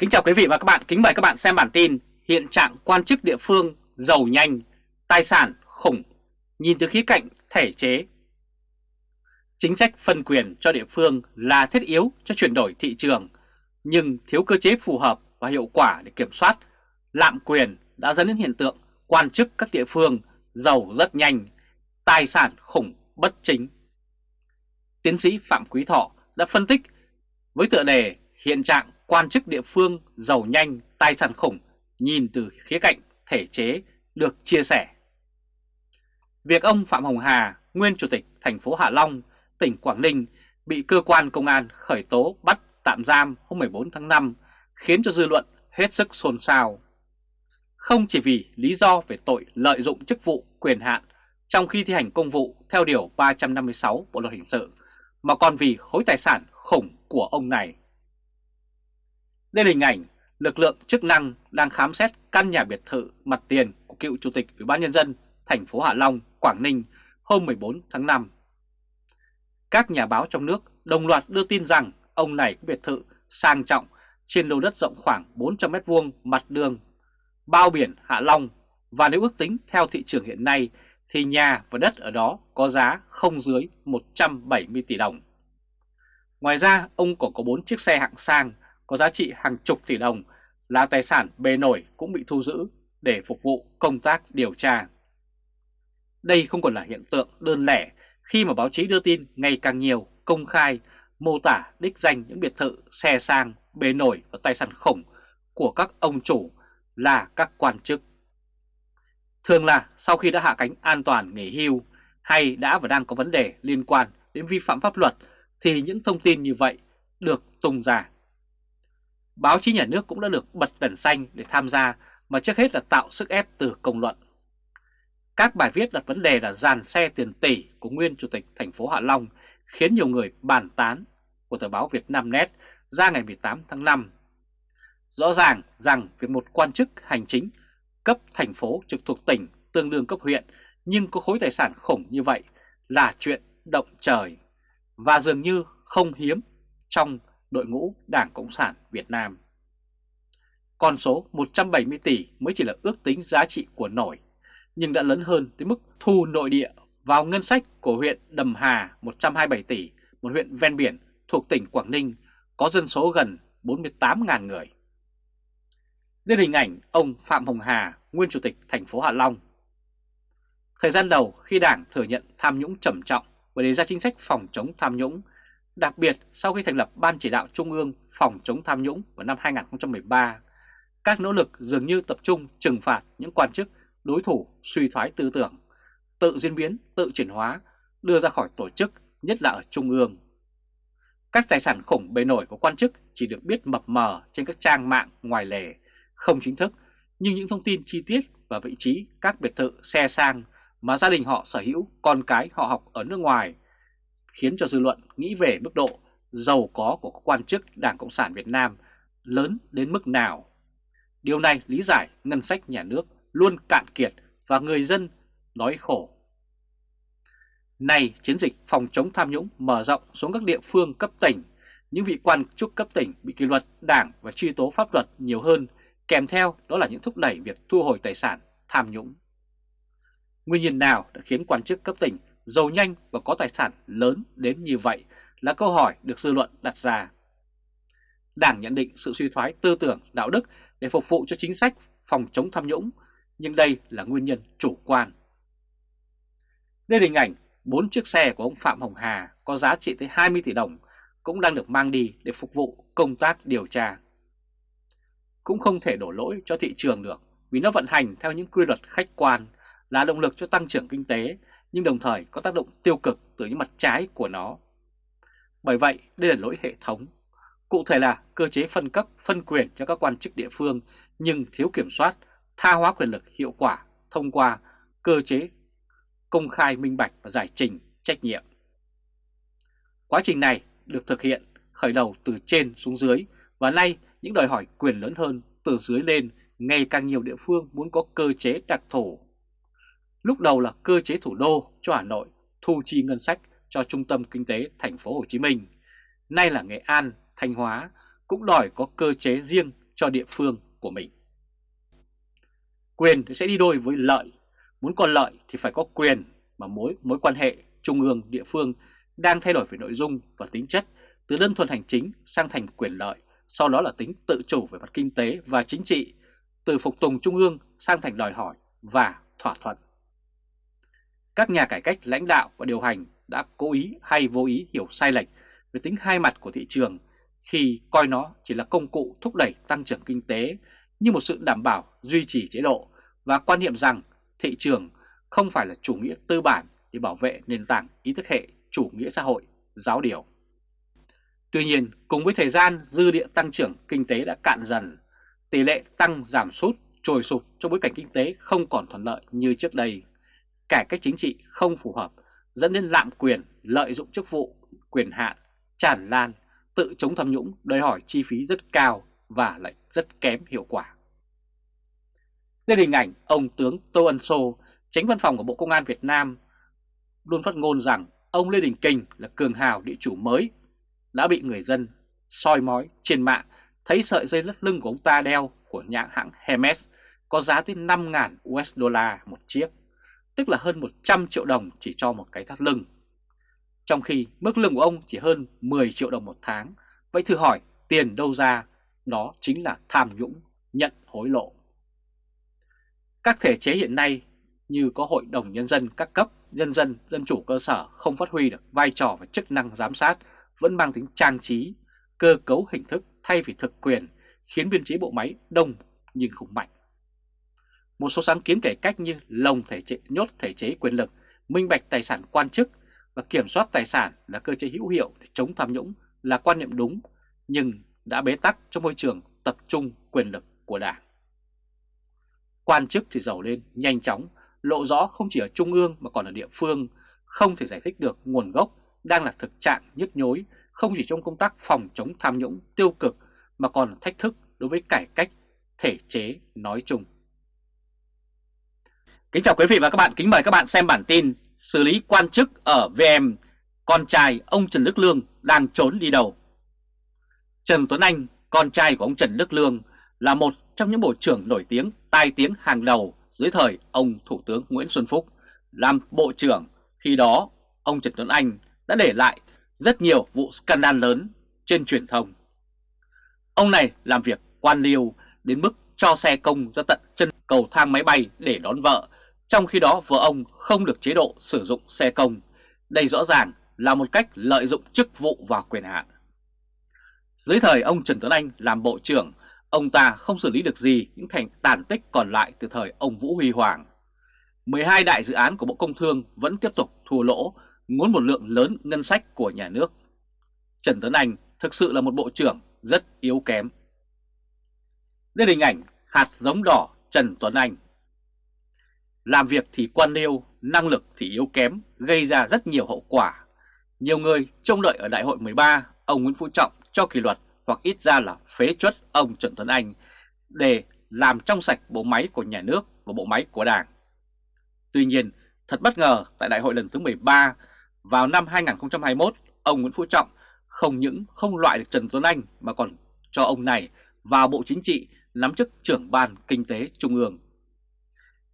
Kính chào quý vị và các bạn, kính mời các bạn xem bản tin Hiện trạng quan chức địa phương giàu nhanh, tài sản khủng, nhìn từ khía cạnh thể chế. Chính sách phân quyền cho địa phương là thiết yếu cho chuyển đổi thị trường Nhưng thiếu cơ chế phù hợp và hiệu quả để kiểm soát. Lạm quyền đã dẫn đến hiện tượng quan chức các địa phương giàu rất nhanh, tài sản khủng bất chính. Tiến sĩ Phạm Quý Thọ đã phân tích với tựa đề Hiện trạng quan chức địa phương giàu nhanh, tài sản khủng nhìn từ khía cạnh thể chế được chia sẻ. Việc ông Phạm Hồng Hà, nguyên chủ tịch thành phố Hạ Long, tỉnh Quảng Ninh bị cơ quan công an khởi tố bắt tạm giam hôm 14 tháng 5 khiến cho dư luận hết sức xôn xao. Không chỉ vì lý do về tội lợi dụng chức vụ quyền hạn trong khi thi hành công vụ theo Điều 356 Bộ Luật Hình sự, mà còn vì khối tài sản khủng của ông này. Đây là hình ảnh lực lượng chức năng đang khám xét căn nhà biệt thự mặt tiền của cựu chủ tịch Ủy ban nhân dân thành phố Hạ Long, Quảng Ninh hôm 14 tháng 5. Các nhà báo trong nước đồng loạt đưa tin rằng ông này có biệt thự sang trọng trên lô đất rộng khoảng 400 m2 mặt đường, bao biển Hạ Long và nếu ước tính theo thị trường hiện nay thì nhà và đất ở đó có giá không dưới 170 tỷ đồng. Ngoài ra, ông còn có 4 chiếc xe hạng sang có giá trị hàng chục tỷ đồng là tài sản bề nổi cũng bị thu giữ để phục vụ công tác điều tra. Đây không còn là hiện tượng đơn lẻ khi mà báo chí đưa tin ngày càng nhiều công khai mô tả đích danh những biệt thự, xe sang, bề nổi và tài sản khủng của các ông chủ là các quan chức. Thường là sau khi đã hạ cánh an toàn nghỉ hưu hay đã và đang có vấn đề liên quan đến vi phạm pháp luật thì những thông tin như vậy được tung ra báo chí nhà nước cũng đã được bật đèn xanh để tham gia, mà trước hết là tạo sức ép từ công luận. Các bài viết đặt vấn đề là dàn xe tiền tỷ của nguyên chủ tịch thành phố Hạ Long, khiến nhiều người bàn tán, của tờ báo Việt Nam Net ra ngày 18 tháng 5. Rõ ràng rằng việc một quan chức hành chính cấp thành phố trực thuộc tỉnh tương đương cấp huyện, nhưng có khối tài sản khủng như vậy là chuyện động trời và dường như không hiếm trong đội ngũ Đảng Cộng sản Việt Nam. Con số 170 tỷ mới chỉ là ước tính giá trị của nổi, nhưng đã lớn hơn tới mức thu nội địa vào ngân sách của huyện Đầm Hà 127 tỷ, một huyện ven biển thuộc tỉnh Quảng Ninh có dân số gần 48.000 người. Đây hình ảnh ông Phạm Hồng Hà, nguyên chủ tịch thành phố Hạ Long. Thời gian đầu khi Đảng thừa nhận tham nhũng trầm trọng và đề ra chính sách phòng chống tham nhũng Đặc biệt sau khi thành lập Ban Chỉ đạo Trung ương phòng chống tham nhũng vào năm 2013, các nỗ lực dường như tập trung trừng phạt những quan chức đối thủ suy thoái tư tưởng, tự diễn biến, tự chuyển hóa, đưa ra khỏi tổ chức, nhất là ở Trung ương. Các tài sản khủng bề nổi của quan chức chỉ được biết mập mờ trên các trang mạng ngoài lề, không chính thức, nhưng những thông tin chi tiết và vị trí các biệt thự xe sang mà gia đình họ sở hữu, con cái họ học ở nước ngoài khiến cho dư luận nghĩ về mức độ giàu có của các quan chức Đảng Cộng sản Việt Nam lớn đến mức nào. Điều này lý giải ngân sách nhà nước luôn cạn kiệt và người dân nói khổ. Này chiến dịch phòng chống tham nhũng mở rộng xuống các địa phương cấp tỉnh, những vị quan chức cấp tỉnh bị kỷ luật đảng và truy tố pháp luật nhiều hơn, kèm theo đó là những thúc đẩy việc thu hồi tài sản tham nhũng. Nguyên nhân nào đã khiến quan chức cấp tỉnh giàu nhanh và có tài sản lớn đến như vậy là câu hỏi được dư luận đặt ra. Đảng nhận định sự suy thoái tư tưởng, đạo đức để phục vụ cho chính sách phòng chống tham nhũng, nhưng đây là nguyên nhân chủ quan. Đây là hình ảnh 4 chiếc xe của ông Phạm Hồng Hà có giá trị tới 20 tỷ đồng cũng đang được mang đi để phục vụ công tác điều tra. Cũng không thể đổ lỗi cho thị trường được vì nó vận hành theo những quy luật khách quan là động lực cho tăng trưởng kinh tế nhưng đồng thời có tác động tiêu cực từ những mặt trái của nó. Bởi vậy, đây là lỗi hệ thống. Cụ thể là cơ chế phân cấp, phân quyền cho các quan chức địa phương nhưng thiếu kiểm soát, tha hóa quyền lực hiệu quả thông qua cơ chế công khai minh bạch và giải trình trách nhiệm. Quá trình này được thực hiện khởi đầu từ trên xuống dưới và nay những đòi hỏi quyền lớn hơn từ dưới lên ngày càng nhiều địa phương muốn có cơ chế đặc thù Lúc đầu là cơ chế thủ đô cho Hà Nội thu chi ngân sách cho trung tâm kinh tế thành phố Hồ Chí Minh. Nay là Nghệ An, Thanh Hóa cũng đòi có cơ chế riêng cho địa phương của mình. Quyền thì sẽ đi đôi với lợi, muốn có lợi thì phải có quyền mà mối mối quan hệ trung ương địa phương đang thay đổi về nội dung và tính chất từ đơn thuần hành chính sang thành quyền lợi, sau đó là tính tự chủ về mặt kinh tế và chính trị, từ phục tùng trung ương sang thành đòi hỏi và thỏa thuận. Các nhà cải cách lãnh đạo và điều hành đã cố ý hay vô ý hiểu sai lệch về tính hai mặt của thị trường khi coi nó chỉ là công cụ thúc đẩy tăng trưởng kinh tế như một sự đảm bảo duy trì chế độ và quan niệm rằng thị trường không phải là chủ nghĩa tư bản để bảo vệ nền tảng ý thức hệ chủ nghĩa xã hội, giáo điều. Tuy nhiên, cùng với thời gian dư địa tăng trưởng kinh tế đã cạn dần, tỷ lệ tăng giảm sút trồi sụp trong bối cảnh kinh tế không còn thuận lợi như trước đây. Cải cách chính trị không phù hợp, dẫn đến lạm quyền, lợi dụng chức vụ, quyền hạn, tràn lan, tự chống tham nhũng đòi hỏi chi phí rất cao và lại rất kém hiệu quả. Đây là hình ảnh ông tướng Tô Ân Sô, tránh văn phòng của Bộ Công an Việt Nam, luôn phát ngôn rằng ông Lê Đình Kình là cường hào địa chủ mới, đã bị người dân soi mói trên mạng thấy sợi dây lất lưng của ông ta đeo của nhãn hãng Hermes có giá tới 5.000 USD một chiếc, tức là hơn 100 triệu đồng chỉ cho một cái thắt lưng. Trong khi mức lương của ông chỉ hơn 10 triệu đồng một tháng, vậy thử hỏi tiền đâu ra, đó chính là tham nhũng, nhận hối lộ. Các thể chế hiện nay như có Hội đồng Nhân dân các cấp, nhân dân, dân chủ cơ sở không phát huy được vai trò và chức năng giám sát vẫn mang tính trang trí, cơ cấu hình thức thay vì thực quyền, khiến biên chế bộ máy đông nhưng không mạnh. Một số sáng kiến cải cách như lồng thể chế, nhốt thể chế quyền lực, minh bạch tài sản quan chức và kiểm soát tài sản là cơ chế hữu hiệu để chống tham nhũng là quan niệm đúng, nhưng đã bế tắc trong môi trường tập trung quyền lực của Đảng. Quan chức thì giàu lên nhanh chóng, lộ rõ không chỉ ở trung ương mà còn ở địa phương, không thể giải thích được nguồn gốc đang là thực trạng nhức nhối không chỉ trong công tác phòng chống tham nhũng tiêu cực mà còn thách thức đối với cải cách thể chế nói chung. Kính chào quý vị và các bạn, kính mời các bạn xem bản tin xử lý quan chức ở VM, con trai ông Trần Đức Lương đang trốn đi đâu. Trần Tuấn Anh, con trai của ông Trần Đức Lương, là một trong những bộ trưởng nổi tiếng tai tiếng hàng đầu dưới thời ông Thủ tướng Nguyễn Xuân Phúc làm bộ trưởng. Khi đó, ông Trần Tuấn Anh đã để lại rất nhiều vụ scandal lớn trên truyền thông. Ông này làm việc quan liêu đến mức cho xe công ra tận chân cầu thang máy bay để đón vợ, trong khi đó vợ ông không được chế độ sử dụng xe công. Đây rõ ràng là một cách lợi dụng chức vụ và quyền hạn. Dưới thời ông Trần Tuấn Anh làm bộ trưởng, ông ta không xử lý được gì những thành tàn tích còn lại từ thời ông Vũ Huy Hoàng. 12 đại dự án của Bộ Công Thương vẫn tiếp tục thua lỗ ngốn một lượng lớn ngân sách của nhà nước. Trần Tuấn Anh thực sự là một bộ trưởng rất yếu kém. Đây là hình ảnh hạt giống đỏ Trần Tuấn Anh. Làm việc thì quan liêu, năng lực thì yếu kém, gây ra rất nhiều hậu quả. Nhiều người trông đợi ở đại hội 13 ông Nguyễn Phú Trọng cho kỷ luật hoặc ít ra là phế chuất ông Trần Tuấn Anh để làm trong sạch bộ máy của nhà nước và bộ máy của đảng. Tuy nhiên, thật bất ngờ tại đại hội lần thứ 13 vào năm 2021, ông Nguyễn Phú Trọng không những không loại được Trần Tuấn Anh mà còn cho ông này vào Bộ Chính trị nắm chức trưởng ban kinh tế trung ương.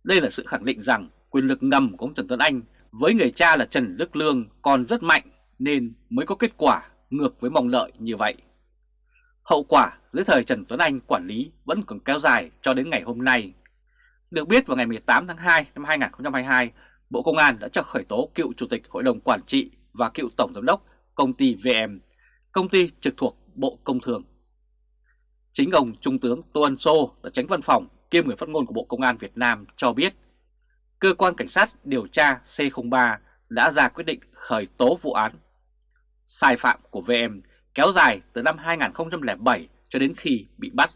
Đây là sự khẳng định rằng quyền lực ngầm của ông Trần Tuấn Anh với người cha là Trần Đức Lương còn rất mạnh nên mới có kết quả ngược với mong đợi như vậy. Hậu quả dưới thời Trần Tuấn Anh quản lý vẫn còn kéo dài cho đến ngày hôm nay. Được biết vào ngày 18 tháng 2 năm 2022, Bộ Công an đã cho khởi tố cựu Chủ tịch Hội đồng Quản trị và cựu Tổng Giám đốc công ty VM, công ty trực thuộc Bộ Công Thương. Chính ông Trung tướng Tô Ân Sô là tránh văn phòng kiêm người phát ngôn của Bộ Công an Việt Nam cho biết cơ quan cảnh sát điều tra C03 đã ra quyết định khởi tố vụ án. Sai phạm của VM kéo dài từ năm 2007 cho đến khi bị bắt.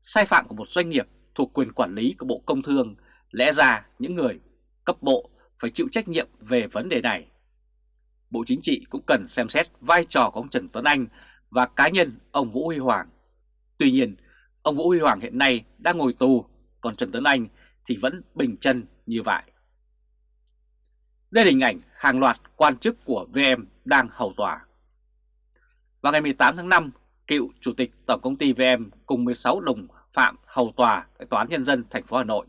Sai phạm của một doanh nghiệp thuộc quyền quản lý của Bộ Công Thương lẽ ra những người cấp bộ phải chịu trách nhiệm về vấn đề này. Bộ Chính trị cũng cần xem xét vai trò của ông Trần Tuấn Anh và cá nhân ông Vũ Huy Hoàng. Tuy nhiên, ông Vũ Huy Hoàng hiện nay đang ngồi tù, còn Trần Tuấn Anh thì vẫn bình chân như vậy. Đây là hình ảnh hàng loạt quan chức của VM đang hầu tòa. Vào ngày 18 tháng 5, cựu chủ tịch tổng công ty VM cùng 16 đồng phạm hầu tòa tại tòa án nhân dân thành phố Hà Nội.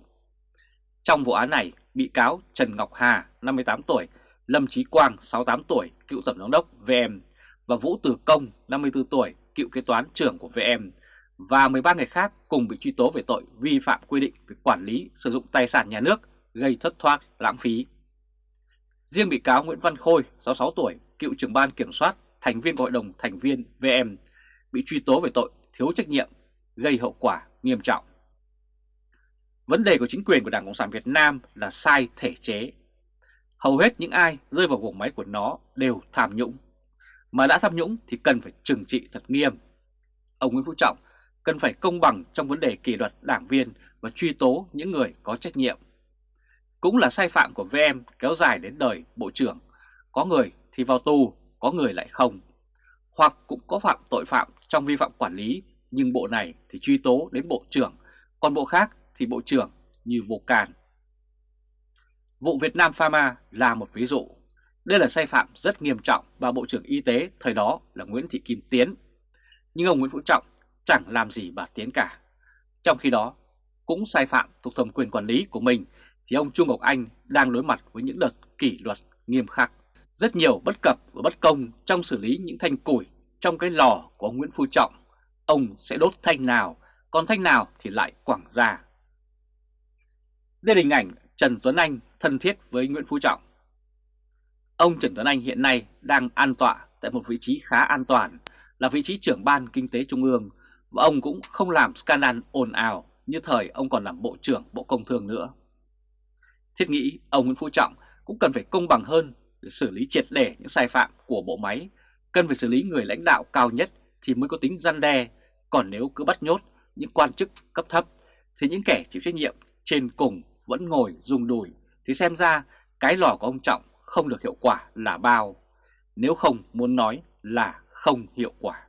Trong vụ án này, bị cáo Trần Ngọc Hà, 58 tuổi, Lâm Chí Quang, 68 tuổi, cựu tổng giám đốc VM và Vũ Từ Công, 54 tuổi, cựu kế toán trưởng của VM và 13 người khác cùng bị truy tố về tội vi phạm quy định về quản lý sử dụng tài sản nhà nước gây thất thoát lãng phí. Riêng bị cáo Nguyễn Văn Khôi, 66 tuổi, cựu trưởng ban kiểm soát, thành viên của hội đồng thành viên VM, bị truy tố về tội thiếu trách nhiệm, gây hậu quả nghiêm trọng. Vấn đề của chính quyền của Đảng Cộng sản Việt Nam là sai thể chế. Hầu hết những ai rơi vào vùng máy của nó đều tham nhũng. Mà đã tham nhũng thì cần phải trừng trị thật nghiêm. Ông Nguyễn Phú Trọng cần phải công bằng trong vấn đề kỷ luật đảng viên và truy tố những người có trách nhiệm. Cũng là sai phạm của VM kéo dài đến đời Bộ trưởng. Có người thì vào tù, có người lại không. Hoặc cũng có phạm tội phạm trong vi phạm quản lý, nhưng bộ này thì truy tố đến Bộ trưởng, còn bộ khác thì Bộ trưởng như vô can. Vụ Việt Nam Pharma là một ví dụ. Đây là sai phạm rất nghiêm trọng và Bộ trưởng Y tế thời đó là Nguyễn Thị Kim Tiến. Nhưng ông Nguyễn Phú Trọng chẳng làm gì bà Tiến cả. Trong khi đó, cũng sai phạm thuộc thẩm quyền quản lý của mình thì ông Trung Ngọc Anh đang đối mặt với những đợt kỷ luật nghiêm khắc. Rất nhiều bất cập và bất công trong xử lý những thanh củi trong cái lò của ông Nguyễn Phú Trọng. Ông sẽ đốt thanh nào, còn thanh nào thì lại quảng ra. Đây là hình ảnh Trần Tuấn Anh thân thiết với Nguyễn Phú Trọng. Ông Trần Tuấn Anh hiện nay đang an tọa tại một vị trí khá an toàn là vị trí trưởng ban kinh tế trung ương và ông cũng không làm scandal ồn ào như thời ông còn làm Bộ trưởng Bộ Công Thương nữa. Thiết nghĩ ông Nguyễn Phú Trọng cũng cần phải công bằng hơn để xử lý triệt để những sai phạm của bộ máy, cần phải xử lý người lãnh đạo cao nhất thì mới có tính răn đe, còn nếu cứ bắt nhốt những quan chức cấp thấp thì những kẻ chịu trách nhiệm trên cùng vẫn ngồi dùng đùi thì xem ra cái lò của ông Trọng không được hiệu quả là bao, nếu không muốn nói là không hiệu quả.